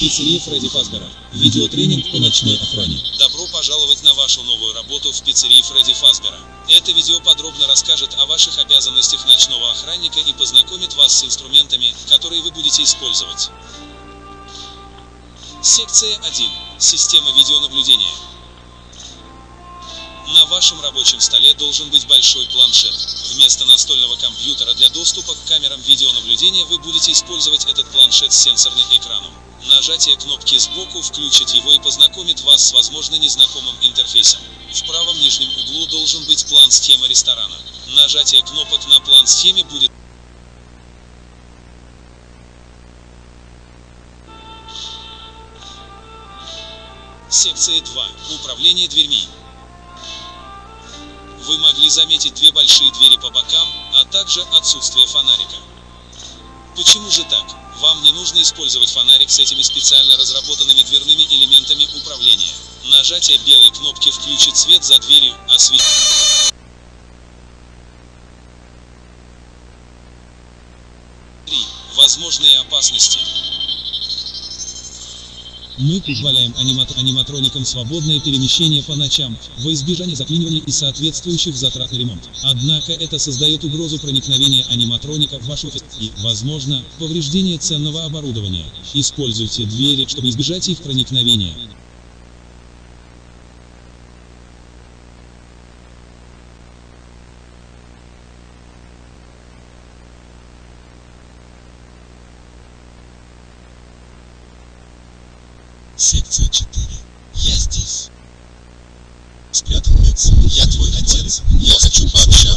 Пиццерия Фредди Фазбера. Видеотренинг по ночной охране. Добро пожаловать на вашу новую работу в пиццерии Фредди Фазбера. Это видео подробно расскажет о ваших обязанностях ночного охранника и познакомит вас с инструментами, которые вы будете использовать. Секция 1. Система видеонаблюдения. На вашем рабочем столе должен быть большой планшет. Вместо настольного компьютера для доступа к камерам видеонаблюдения вы будете использовать этот планшет с сенсорным экраном. Нажатие кнопки сбоку включит его и познакомит вас с возможно незнакомым интерфейсом. В правом нижнем углу должен быть план схемы ресторана. Нажатие кнопок на план схеме будет Секция 2. Управление дверьми. Вы могли заметить две большие двери по бокам, а также отсутствие фонарика. Почему же так? Вам не нужно использовать фонарик с этими специально разработанными дверными элементами управления. Нажатие белой кнопки включит свет за дверью, осветит. 3. Возможные опасности. Мы позволяем аниматор аниматроникам свободное перемещение по ночам, во избежание заклинивания и соответствующих затрат на ремонт. Однако это создает угрозу проникновения аниматроника в ваш офис и, возможно, повреждение ценного оборудования. Используйте двери, чтобы избежать их проникновения. Секция 4. Я здесь. Спрятанный Я твой отец. Я хочу пообщаться